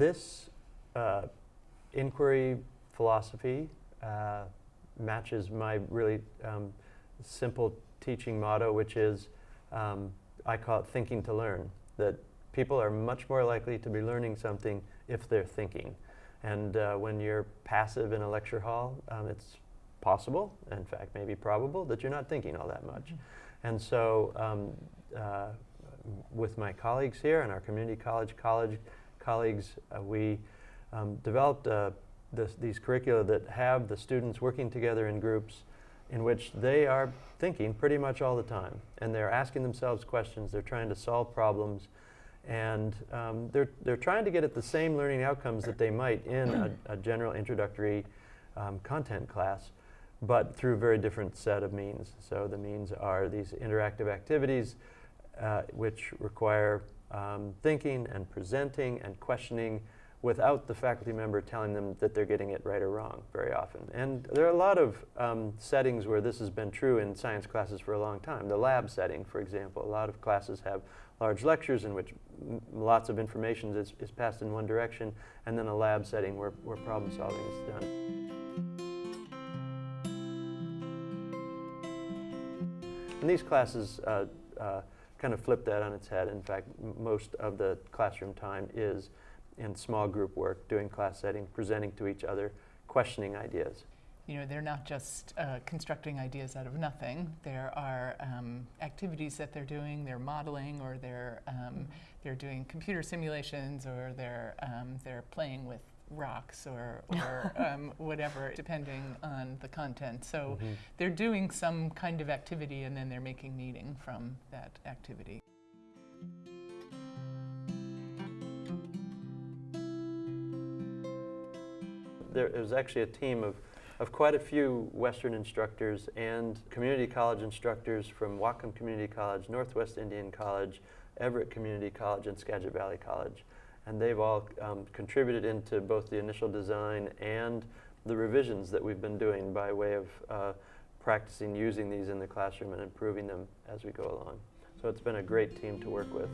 this uh, inquiry philosophy uh, matches my really um, simple teaching motto, which is um, I call it thinking to learn. That people are much more likely to be learning something if they're thinking. And uh, when you're passive in a lecture hall, um, it's possible, in fact, maybe probable, that you're not thinking all that much. Mm -hmm. And so, um, uh, with my colleagues here and our community college college colleagues, uh, we um, developed uh, this, these curricula that have the students working together in groups in which they are thinking pretty much all the time. And they're asking themselves questions, they're trying to solve problems, and um, they're, they're trying to get at the same learning outcomes that they might in a, a general introductory um, content class, but through a very different set of means. So the means are these interactive activities uh, which require um, thinking and presenting and questioning without the faculty member telling them that they're getting it right or wrong very often. And there are a lot of um, settings where this has been true in science classes for a long time. The lab setting, for example, a lot of classes have large lectures in which lots of information is, is, passed in one direction, and then a lab setting where, where problem solving is done. And these classes uh, uh, kind of flip that on its head. In fact, most of the classroom time is in small group work, doing class setting, presenting to each other, questioning ideas. You know, they're not just uh, constructing ideas out of nothing. There are um, activities that they're doing, they're modeling, or they're, um, they're doing computer simulations, or they're, um, they're playing with rocks or, or um, whatever, depending on the content. So mm -hmm. they're doing some kind of activity and then they're making meaning from that activity. There was actually a team of, of quite a few Western instructors and community college instructors from Whatcom Community College, Northwest Indian College, Everett Community College, and Skagit Valley College and they've all um, contributed into both the initial design and the revisions that we've been doing by way of uh, practicing using these in the classroom and improving them as we go along. So it's been a great team to work with.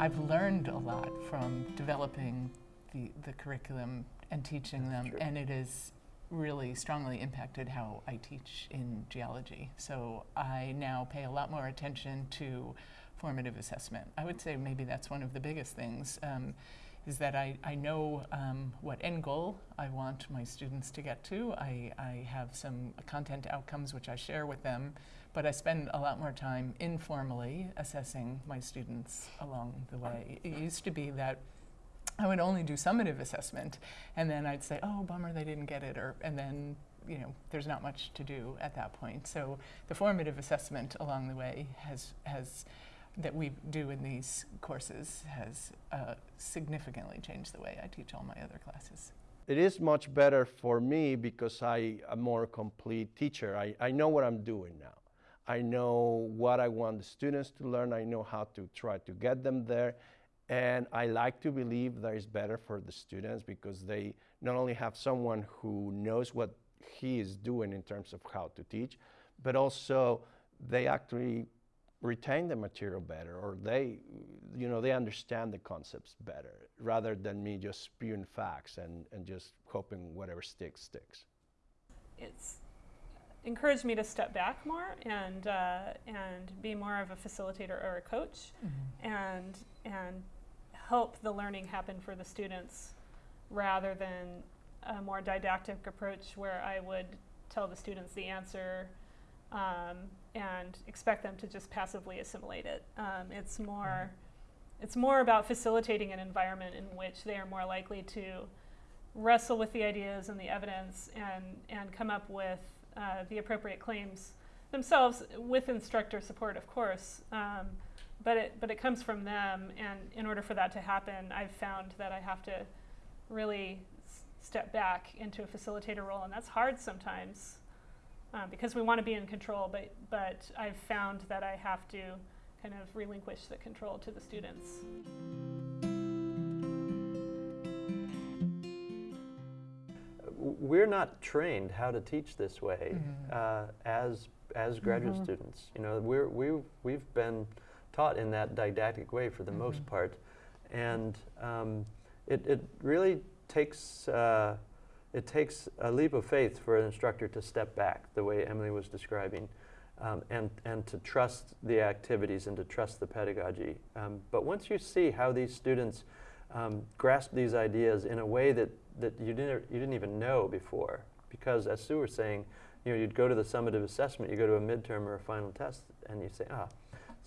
I've learned a lot from developing the, the curriculum and teaching That's them, true. and it is really strongly impacted how I teach in geology. So I now pay a lot more attention to formative assessment. I would say maybe that's one of the biggest things, um, is that I, I know um, what end goal I want my students to get to. I, I have some content outcomes which I share with them, but I spend a lot more time informally assessing my students along the way. It used to be that I would only do summative assessment, and then I'd say, oh, bummer, they didn't get it, or, and then, you know, there's not much to do at that point. So the formative assessment along the way has, has that we do in these courses has uh, significantly changed the way I teach all my other classes. It is much better for me because I am a more complete teacher. I, I know what I'm doing now. I know what I want the students to learn. I know how to try to get them there. And I like to believe that is better for the students because they not only have someone who knows what he is doing in terms of how to teach, but also they actually retain the material better or they, you know, they understand the concepts better rather than me just spewing facts and, and just hoping whatever sticks, sticks. It's encouraged me to step back more and, uh, and be more of a facilitator or a coach mm -hmm. and, and help the learning happen for the students rather than a more didactic approach where I would tell the students the answer um, and expect them to just passively assimilate it. Um, it's more it's more about facilitating an environment in which they are more likely to wrestle with the ideas and the evidence and, and come up with uh, the appropriate claims themselves with instructor support, of course. Um, but it but it comes from them and in order for that to happen i've found that i have to really step back into a facilitator role and that's hard sometimes uh, because we want to be in control but but i've found that i have to kind of relinquish the control to the students we're not trained how to teach this way mm -hmm. uh, as as graduate mm -hmm. students you know we're we we've been taught in that didactic way for the most Mhm. part. And um, it, it really takes, uh, it takes a leap of faith for an instructor to step back, the way Emily was describing, um, and, and to trust the activities and to trust the pedagogy. Um, but once you see how these students um, grasp these ideas in a way that, that you, didn't, you didn't even know before, because as Sue was saying, you know, you'd go to the summative assessment, you go to a midterm or a final test, and you say, ah,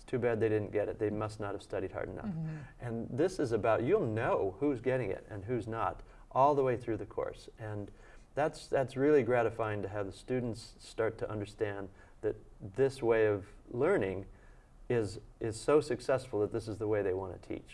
it's too bad they didn't get it. They must not have studied hard enough. Mhm. And this is about, you'll know who's getting it and who's not all the way through the course. And that's, that's really gratifying to have the students start to understand that this way of learning is, is so successful that this is the way they want to teach.